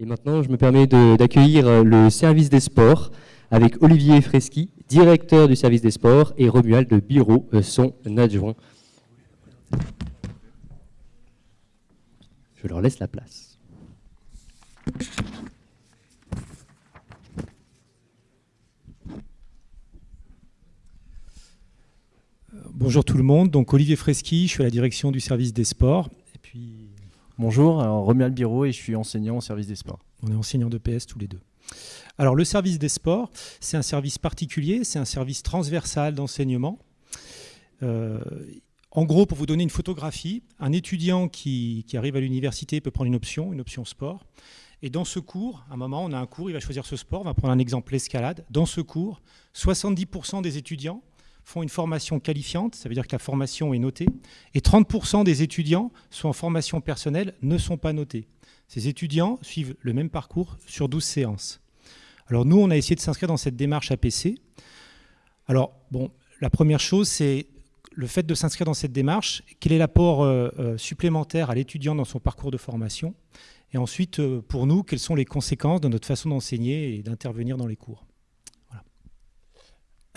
Et maintenant, je me permets d'accueillir euh, le service des sports avec Olivier Freschi, directeur du service des sports, et Romuald Bureau, euh, son adjoint. Je leur laisse la place. Bonjour tout le monde, donc Olivier Freschi, je suis à la direction du service des sports. Bonjour, Romuald Biro et je suis enseignant au service des sports. On est enseignants de PS tous les deux. Alors le service des sports, c'est un service particulier, c'est un service transversal d'enseignement. Euh, en gros, pour vous donner une photographie, un étudiant qui, arrive à l'université peut prendre une option, une option sport. Et dans ce cours, à un moment, on a un cours, il va choisir ce sport, on va prendre un exemple, l'escalade. Dans ce cours, 70% des étudiants font une formation qualifiante, ça veut dire que la formation est notée, et 30% des étudiants sont en formation personnelle, ne sont pas notés. Ces étudiants suivent le même parcours sur 12 séances. Alors nous, on a essayé de s'inscrire dans cette démarche APC. Alors, bon, la première chose, c'est le fait de s'inscrire dans cette démarche, quel est l'apport euh, euh, supplémentaire à l'étudiant dans son parcours de formation, et ensuite, euh, pour nous, quelles sont les conséquences de notre façon d'enseigner et d'intervenir dans les cours?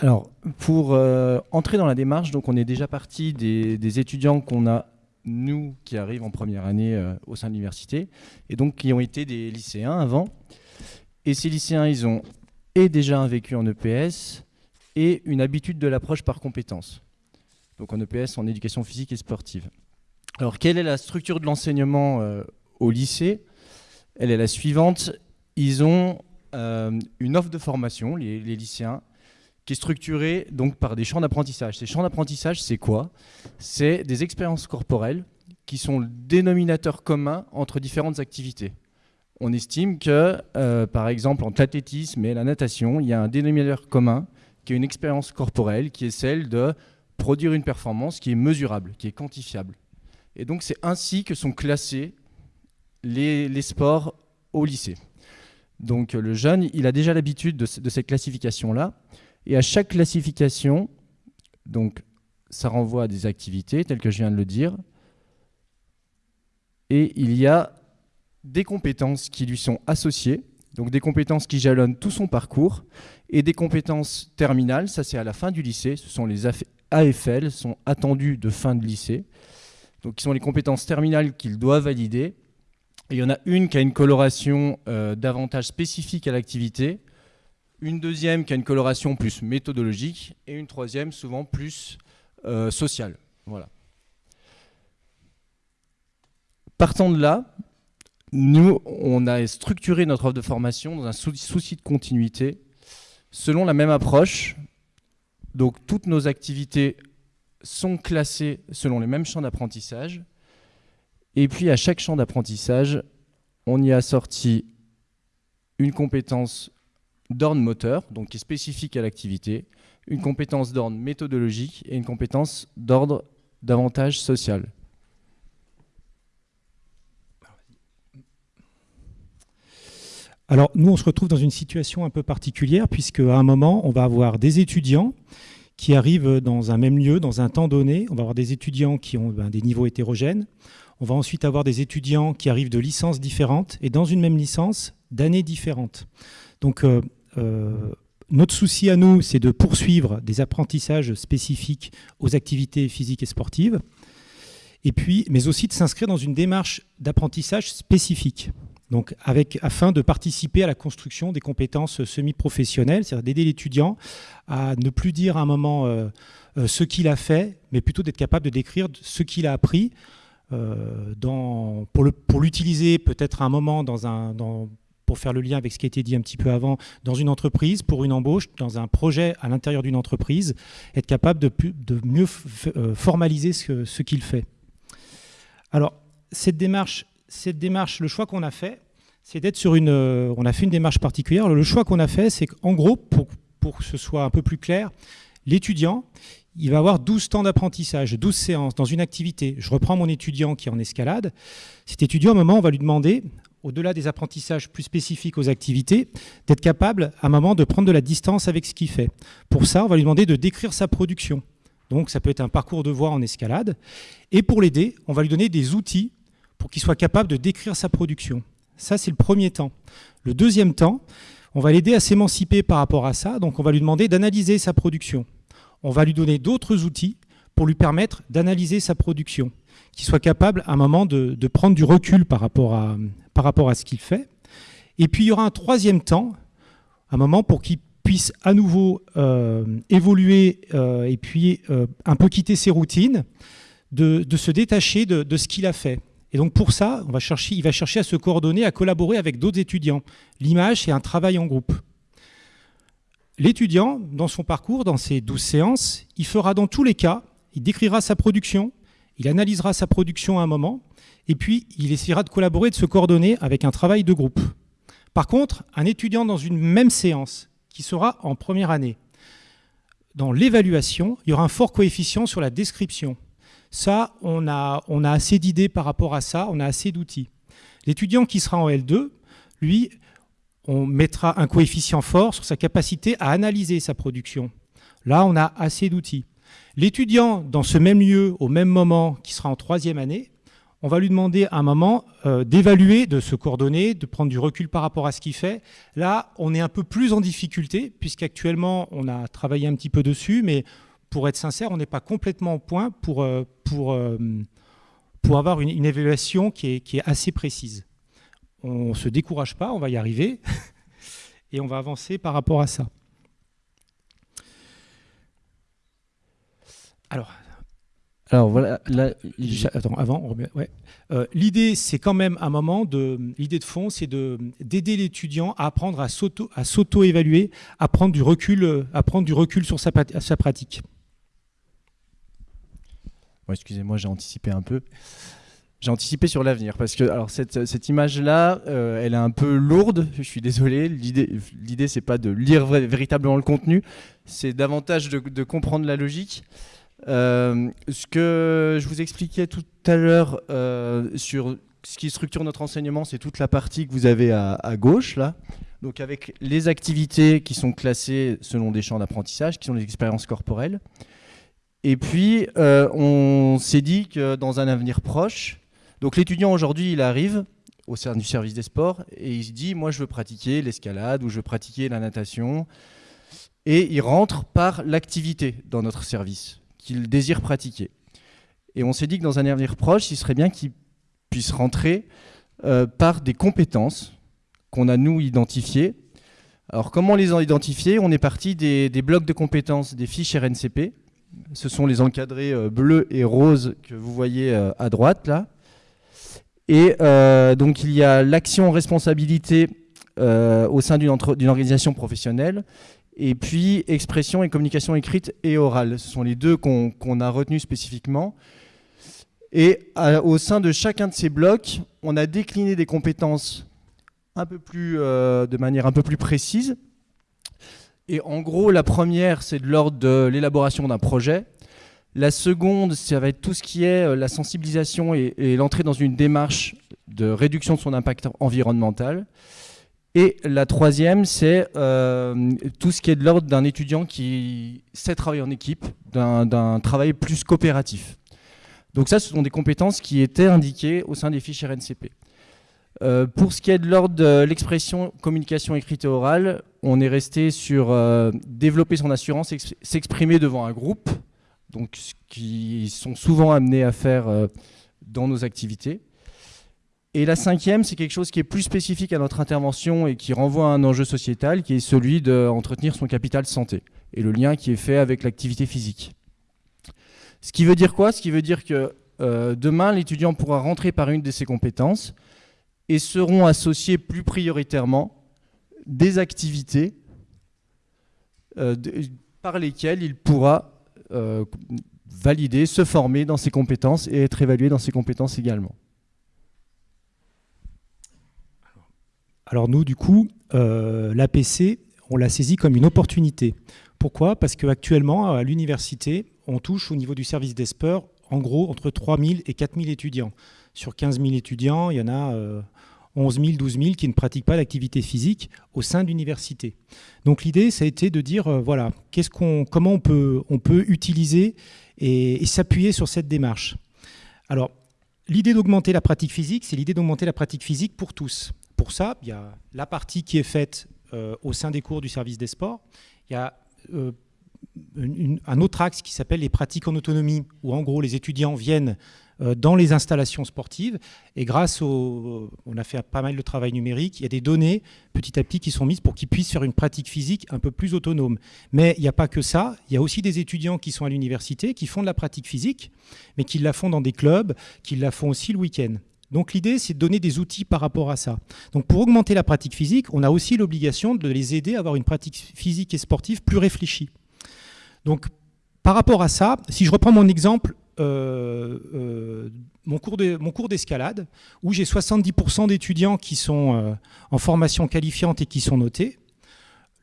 Alors, pour euh, entrer dans la démarche, donc on est déjà parti des, étudiants qu'on a, nous, qui arrivent en première année euh, au sein de l'université, et donc qui ont été des lycéens avant. Et ces lycéens, ils ont et déjà un vécu en EPS et une habitude de l'approche par compétences. Donc en EPS, en éducation physique et sportive. Alors, quelle est la structure de l'enseignement euh, au lycée? Elle est la suivante. Ils ont une offre de formation, les lycéens, qui est structuré donc par des champs d'apprentissage. Ces champs d'apprentissage, c'est quoi? C'est des expériences corporelles qui sont le dénominateur commun entre différentes activités. On estime que, euh, par exemple, entre l'athlétisme et la natation, il y a un dénominateur commun qui est une expérience corporelle, qui est celle de produire une performance qui est mesurable, qui est quantifiable. Et donc c'est ainsi que sont classés les, sports au lycée. Donc le jeune, il a déjà l'habitude de, de cette classification-là. Et à chaque classification, donc ça renvoie à des activités, telles que je viens de le dire, et il y a des compétences qui lui sont associées, donc des compétences qui jalonnent tout son parcours, et des compétences terminales, ça c'est à la fin du lycée, ce sont les AFL, sont attendues de fin de lycée, donc qui sont les compétences terminales qu'il doit valider. il y en a une qui a une coloration euh, davantage spécifique à l'activité, une deuxième qui a une coloration plus méthodologique, et une troisième souvent plus euh, sociale. Voilà. Partant de là, nous, on a structuré notre offre de formation dans un souci de continuité, selon la même approche. Donc toutes nos activités sont classées selon les mêmes champs d'apprentissage. Et puis à chaque champ d'apprentissage, on y a sorti une compétence d'ordre moteur, donc qui est spécifique à l'activité, une compétence d'ordre méthodologique et une compétence d'ordre davantage social. Alors nous, on se retrouve dans une situation un peu particulière puisque à un moment, on va avoir des étudiants qui arrivent dans un même lieu, dans un temps donné. On va avoir des étudiants qui ont ben, des niveaux hétérogènes. On va ensuite avoir des étudiants qui arrivent de licences différentes et dans une même licence, d'années différentes. Donc euh, notre souci à nous, c'est de poursuivre des apprentissages spécifiques aux activités physiques et sportives, et puis, mais aussi de s'inscrire dans une démarche d'apprentissage spécifique. Donc, avec, afin de participer à la construction des compétences semi-professionnelles, c'est-à-dire d'aider l'étudiant à ne plus dire à un moment euh, euh, ce qu'il a fait, mais plutôt d'être capable de décrire ce qu'il a appris pour l'utiliser peut-être à un moment dans un, pour faire le lien avec ce qui a été dit un petit peu avant, dans une entreprise, pour une embauche, dans un projet à l'intérieur d'une entreprise, être capable de, mieux euh, formaliser ce, ce qu'il fait. Alors, cette démarche, cette démarche le choix qu'on a fait, c'est d'être sur une... Euh, on a fait une démarche particulière. le choix qu'on a fait, c'est qu'en gros, pour, pour que ce soit un peu plus clair, l'étudiant, il va avoir 12 temps d'apprentissage, 12 séances dans une activité. Je reprends mon étudiant qui est en escalade. Cet étudiant, à un moment, on va lui demander, au-delà des apprentissages plus spécifiques aux activités, d'être capable à un moment de prendre de la distance avec ce qu'il fait. Pour ça, on va lui demander de décrire sa production. Donc ça peut être un parcours de voie en escalade. Et pour l'aider, on va lui donner des outils pour qu'il soit capable de décrire sa production. Ça, c'est le premier temps. Le deuxième temps, on va l'aider à s'émanciper par rapport à ça. Donc, on va lui demander d'analyser sa production. On va lui donner d'autres outils pour lui permettre d'analyser sa production, qu'il soit capable à un moment de, prendre du recul par rapport à, ce qu'il fait. Et puis, il y aura un troisième temps, un moment pour qu'il puisse à nouveau euh, évoluer euh, et puis euh, un peu quitter ses routines, de, se détacher de, ce qu'il a fait. Et donc pour ça, il va chercher à se coordonner, à collaborer avec d'autres étudiants. L'image, c'est un travail en groupe. L'étudiant, dans son parcours, dans ses douze séances, il fera dans tous les cas, il décrira sa production, il analysera sa production à un moment, et puis il essaiera de collaborer, de se coordonner avec un travail de groupe. Par contre, un étudiant dans une même séance, qui sera en première année, dans l'évaluation, il y aura un fort coefficient sur la description. Ça, on a, on a assez d'idées par rapport à ça, on a assez d'outils. L'étudiant qui sera en L2, lui, on mettra un coefficient fort sur sa capacité à analyser sa production. Là, on a assez d'outils. L'étudiant, dans ce même lieu, au même moment, qui sera en troisième année, on va lui demander à un moment euh, d'évaluer, de se coordonner, de prendre du recul par rapport à ce qu'il fait. Là, on est un peu plus en difficulté, puisqu'actuellement, on a travaillé un petit peu dessus, mais pour être sincère, on n'est pas complètement au point pour, euh, pour, euh, pour avoir une, évaluation qui est, qui est, assez précise. On ne se décourage pas, on va y arriver, et on va avancer par rapport à ça. Alors, alors voilà, attends, avant, ouais. Euh, l'idée, c'est quand même un moment de, l'idée de fond, c'est d'aider l'étudiant à apprendre à s'auto, à s'auto-évaluer, à prendre du recul, à prendre du recul sur sa, sa pratique excusez-moi, j'ai anticipé un peu. J'ai anticipé sur l'avenir parce que alors cette, cette image-là, euh, elle est un peu lourde. Je suis désolé. L'idée, l'idée, c'est pas de lire véritablement le contenu, c'est davantage de, comprendre la logique. Euh, ce que je vous expliquais tout à l'heure euh, sur ce qui structure notre enseignement, c'est toute la partie que vous avez à, à, gauche là. Donc avec les activités qui sont classées selon des champs d'apprentissage, qui sont les expériences corporelles. Et puis, on s'est dit que dans un avenir proche, donc l'étudiant aujourd'hui, il arrive au sein du service des sports et il se dit, moi je veux pratiquer l'escalade ou je veux pratiquer la natation. Et il rentre par l'activité dans notre service qu'il désire pratiquer. Et on s'est dit que dans un avenir proche, il serait bien qu'il puisse rentrer euh, par des compétences qu'on a nous identifiées. Alors comment les identifier? On est parti des, blocs de compétences des fiches RNCP ce sont les encadrés euh, bleus et roses que vous voyez euh, à droite là. Et euh, donc il y a l'action responsabilité au sein d'une organisation professionnelle et puis expression et communication écrite et orale. Ce sont les deux qu'on a retenus spécifiquement. Et au sein de chacun de ces blocs, on a décliné des compétences plus, de manière un peu plus précise. Et en gros, la première, c'est de l'ordre de l'élaboration d'un projet. La seconde, ça va être tout ce qui est euh, la sensibilisation et, l'entrée dans une démarche de réduction de son impact environnemental. Et la troisième, c'est euh, tout ce qui est de l'ordre d'un étudiant qui sait travailler en équipe, d'un travail plus coopératif. Donc ça, ce sont des compétences qui étaient indiquées au sein des fiches RNCP. Euh, pour ce qui est de l'ordre de l'expression communication écrite et orale, on est resté sur développer son assurance, s'exprimer devant un groupe, donc ce qu'ils sont souvent amenés à faire euh, dans nos activités. Et la cinquième, c'est quelque chose qui est plus spécifique à notre intervention et qui renvoie à un enjeu sociétal, qui est celui d'entretenir son capital santé et le lien qui est fait avec l'activité physique. Ce qui veut dire quoi? Ce qui veut dire que demain, l'étudiant pourra rentrer par une de ses compétences, et seront associés plus prioritairement des activités euh, par lesquelles il pourra euh, valider, se former dans ses compétences et être évalué dans ses compétences également. Alors nous, du coup, euh, l'APC, on l'a saisi comme une opportunité. Pourquoi? Parce qu'actuellement, à l'université, on touche au niveau du service des sports, en gros, entre 3 000 et 4 000 étudiants. Sur 15 000 étudiants, il y en a 11 000, 12 000 qui ne pratiquent pas l'activité physique au sein de l'université. Donc l'idée, ça a été de dire, euh, voilà, comment on peut, utiliser et, s'appuyer sur cette démarche. Alors, l'idée d'augmenter la pratique physique, c'est l'idée d'augmenter la pratique physique pour tous. pour ça, il y a la partie qui est faite euh, au sein des cours du service des sports. Il y a euh, un autre axe qui s'appelle les pratiques en autonomie, où en gros les étudiants viennent dans les installations sportives. Et grâce au... On a fait pas mal de travail numérique, il y a des données petit à petit qui sont mises pour qu'ils puissent faire une pratique physique un peu plus autonome. Mais il n'y a pas que ça, il y a aussi des étudiants qui sont à l'université, qui font de la pratique physique, mais qui la font dans des clubs, qui la font aussi le week-end. Donc l'idée, c'est de donner des outils par rapport à ça. Donc pour augmenter la pratique physique, on a aussi l'obligation de les aider à avoir une pratique physique et sportive plus réfléchie. Donc par rapport à ça, si je reprends mon exemple, euh, euh, mon cours d'escalade, où j'ai 70% d'étudiants qui sont euh, en formation qualifiante et qui sont notés,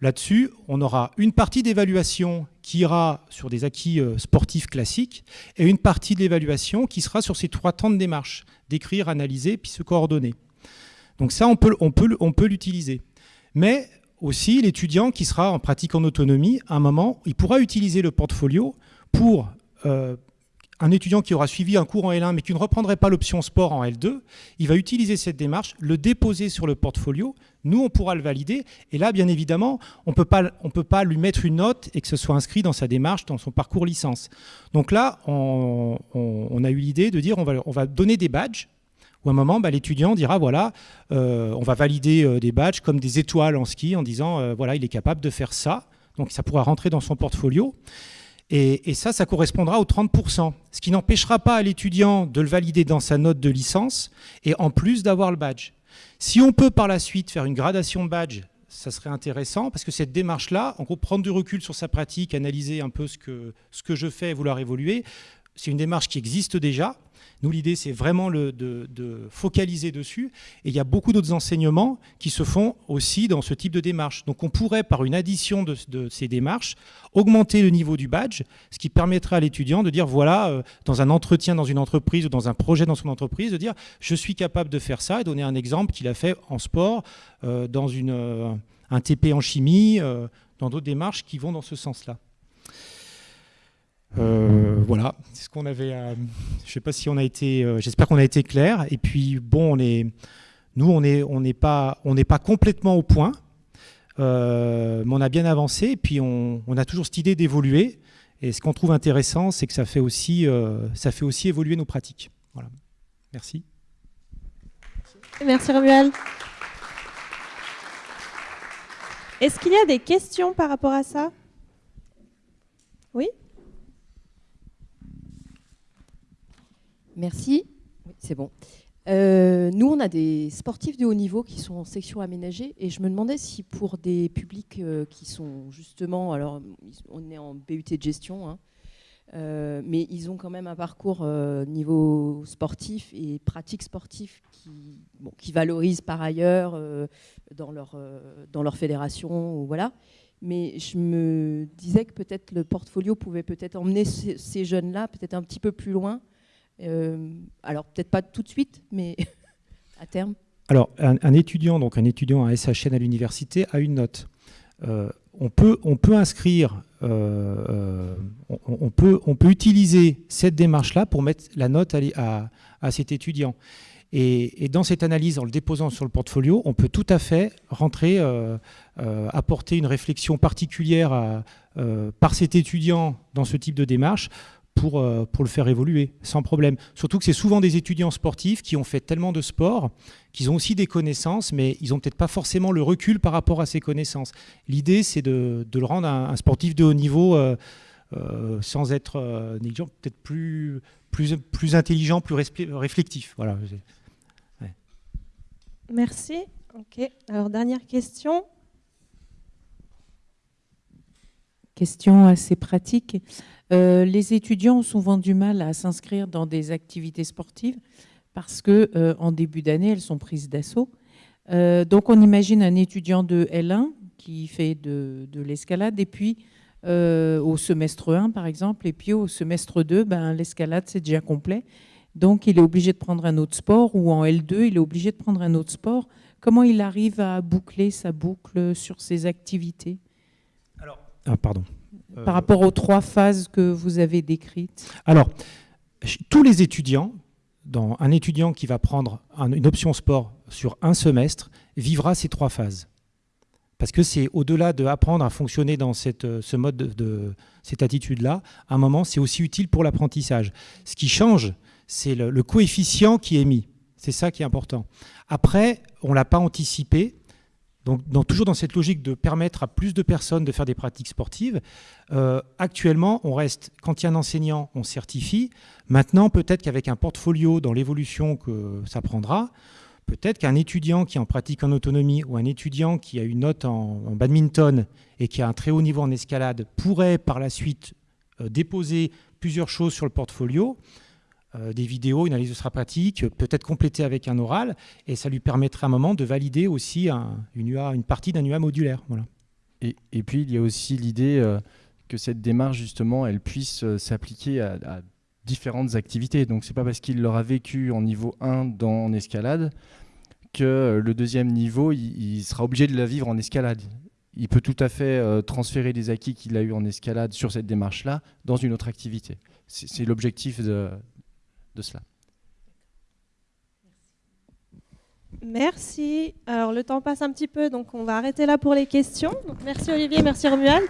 Là-dessus, on aura une partie d'évaluation qui ira sur des acquis sportifs classiques et une partie de l'évaluation qui sera sur ces trois temps de démarche, d'écrire, analyser, puis se coordonner. Donc ça, on peut, on peut, on peut l'utiliser. Mais aussi, l'étudiant qui sera en pratique en autonomie, à un moment, il pourra utiliser le portfolio pour euh, un étudiant qui aura suivi un cours en L1 mais qui ne reprendrait pas l'option sport en L2, il va utiliser cette démarche, le déposer sur le portfolio, nous on pourra le valider, et là bien évidemment on ne peut pas lui mettre une note et que ce soit inscrit dans sa démarche, dans son parcours licence. Donc là on, a eu l'idée de dire on va, on va donner des badges, où à un moment, bah, l'étudiant dira, voilà, euh, on va valider euh, des badges comme des étoiles en ski en disant, euh, voilà, il est capable de faire ça. Donc ça pourra rentrer dans son portfolio. Et, ça, ça correspondra aux 30%, ce qui n'empêchera pas à l'étudiant de le valider dans sa note de licence et en plus d'avoir le badge. Si on peut par la suite faire une gradation de badge, ça serait intéressant parce que cette démarche-là, en gros, prendre du recul sur sa pratique, analyser un peu ce que, ce que je fais et vouloir évoluer, c'est une démarche qui existe déjà. Nous, l'idée, c'est vraiment de, focaliser dessus. Et il y a beaucoup d'autres enseignements qui se font aussi dans ce type de démarche. Donc, on pourrait, par une addition de, ces démarches, augmenter le niveau du badge, ce qui permettrait à l'étudiant de dire, voilà, euh, dans un entretien dans une entreprise ou dans un projet dans son entreprise, de dire, je suis capable de faire ça, et donner un exemple qu'il a fait en sport, euh, dans euh, un TP en chimie, dans d'autres démarches qui vont dans ce sens-là. Euh, voilà, c'est ce qu'on avait. je sais pas si on a été. Euh, j'espère qu'on a été clair. Et puis bon, on est, nous, on n'est on n'est pas, on n'est pas complètement au point, euh, mais on a bien avancé. Et puis on, on a toujours cette idée d'évoluer. Et ce qu'on trouve intéressant, c'est que ça fait aussi, ça fait aussi évoluer nos pratiques. Voilà. Merci. Merci Romuald. Est-ce qu'il y a des questions par rapport à ça? Oui? Merci. c'est bon. Euh, nous, on a des sportifs de haut niveau qui sont en section aménagée et je me demandais si pour des publics euh, qui sont justement, alors on est en BUT de gestion, hein, euh, mais ils ont quand même un parcours niveau sportif et pratique sportive qui, valorise par ailleurs dans, leur, dans leur fédération. Voilà. Mais je me disais que peut-être le portfolio pouvait peut-être emmener ces jeunes-là peut-être un petit peu plus loin alors peut-être pas tout de suite, mais à terme. Alors un, étudiant, donc un étudiant à SHN à l'université a une note. Euh, on, peut, on peut inscrire, euh, on, peut, on peut utiliser cette démarche-là pour mettre la note à, à, cet étudiant. Et, dans cette analyse, en le déposant sur le portfolio, on peut tout à fait rentrer, apporter une réflexion particulière par cet étudiant dans ce type de démarche pour, euh, pour le faire évoluer, sans problème. Surtout que c'est souvent des étudiants sportifs qui ont fait tellement de sport qu'ils ont aussi des connaissances, mais ils n'ont peut-être pas forcément le recul par rapport à ces connaissances. L'idée, c'est de, le rendre un, sportif de haut niveau euh, euh, sans être négligent, peut-être plus, plus, plus intelligent, plus réflectif. Voilà. Merci. Ok. Alors, dernière question. Question assez pratique. Euh, les étudiants ont souvent du mal à s'inscrire dans des activités sportives parce que euh, en début d'année, elles sont prises d'assaut. Euh, donc on imagine un étudiant de L1 qui fait de, l'escalade et puis au semestre 1 par exemple et puis au semestre 2, ben, l'escalade c'est déjà complet. Donc il est obligé de prendre un autre sport ou en L2, il est obligé de prendre un autre sport. Comment il arrive à boucler sa boucle sur ses activités? Ah, pardon. Euh, Par rapport aux trois phases que vous avez décrites Alors, tous les étudiants, dans un étudiant qui va prendre une option sport sur un semestre, vivra ces trois phases. Parce que c'est au-delà d'apprendre à fonctionner dans cette, euh, ce mode de, cette attitude-là, à un moment, c'est aussi utile pour l'apprentissage. Ce qui change, c'est le, coefficient qui est mis. C'est ça qui est important. Après, on ne l'a pas anticipé. Donc, toujours dans cette logique de permettre à plus de personnes de faire des pratiques sportives, euh, actuellement, on reste, quand il y a un enseignant, on certifie. Maintenant, peut-être qu'avec un portfolio dans l'évolution que ça prendra, Peut-être qu'un étudiant qui en pratique en autonomie ou un étudiant qui a une note en, badminton et qui a un très haut niveau en escalade pourrait par la suite euh, déposer plusieurs choses sur le portfolio, euh, des vidéos, une analyse pratique, peut-être compléter avec un oral, et ça lui permettrait à un moment de valider aussi une, partie d'un UA modulaire. Voilà. Et, puis il y a aussi l'idée euh, que cette démarche justement, elle puisse s'appliquer à, différentes activités. Donc c'est pas parce qu'il l'aura vécu en niveau 1 dans en escalade que le deuxième niveau, il, sera obligé de la vivre en escalade. Il peut tout à fait euh, transférer les acquis qu'il a eu en escalade sur cette démarche-là dans une autre activité. C'est l'objectif de, cela. Merci. Alors le temps passe un petit peu, donc on va arrêter là pour les questions. merci Olivier, merci Romuald.